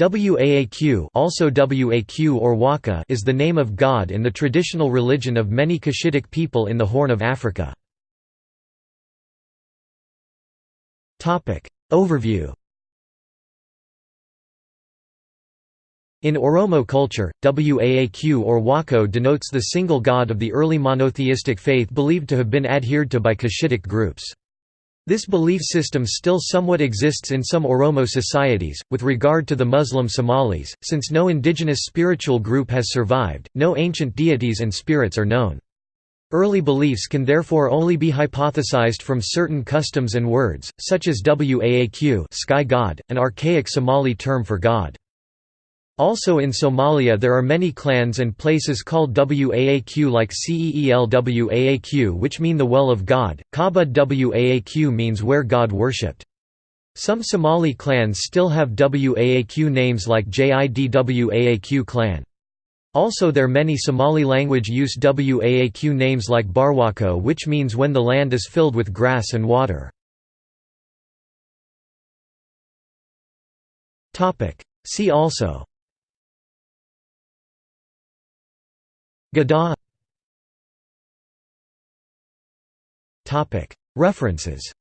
Waaq also Waq or Waka is the name of God in the traditional religion of many Cushitic people in the Horn of Africa. Overview In Oromo culture, Waaq or Wako denotes the single god of the early monotheistic faith believed to have been adhered to by Cushitic groups. This belief system still somewhat exists in some Oromo societies. With regard to the Muslim Somalis, since no indigenous spiritual group has survived, no ancient deities and spirits are known. Early beliefs can therefore only be hypothesized from certain customs and words, such as Waaq sky god, an archaic Somali term for God. Also in Somalia there are many clans and places called Waaq like Ceel Waaq which mean the well of God, Kabud Waaq means where God worshipped. Some Somali clans still have Waaq names like Jid Waaq clan. Also there are many Somali language use Waaq names like Barwako which means when the land is filled with grass and water. See also Gadaa References